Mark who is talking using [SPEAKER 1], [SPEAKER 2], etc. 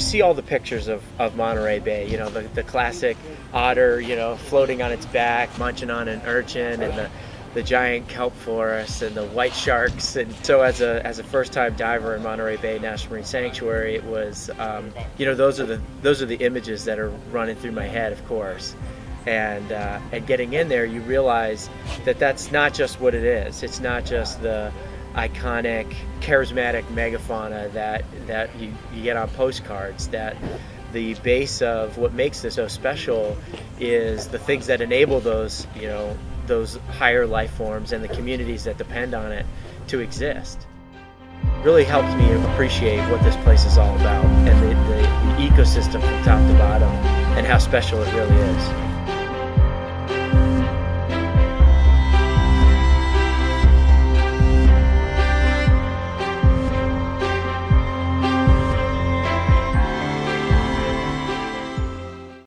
[SPEAKER 1] see all the pictures of, of Monterey Bay, you know, the, the classic otter, you know, floating on its back, munching on an urchin, and the, the giant kelp forests and the white sharks. And so, as a, as a first time diver in Monterey Bay National Marine Sanctuary, it was, um, you know, those are, the, those are the images that are running through my head, of course. And, uh, and getting in there, you realize that that's not just what it is. It's not just the iconic, charismatic megafauna that, that you, you get on postcards, that the base of what makes this so special is the things that enable those, you know, those higher life forms and the communities that depend on it to exist. Really helped me appreciate what this place is all about and the, the, the ecosystem from top to bottom and how special it really is.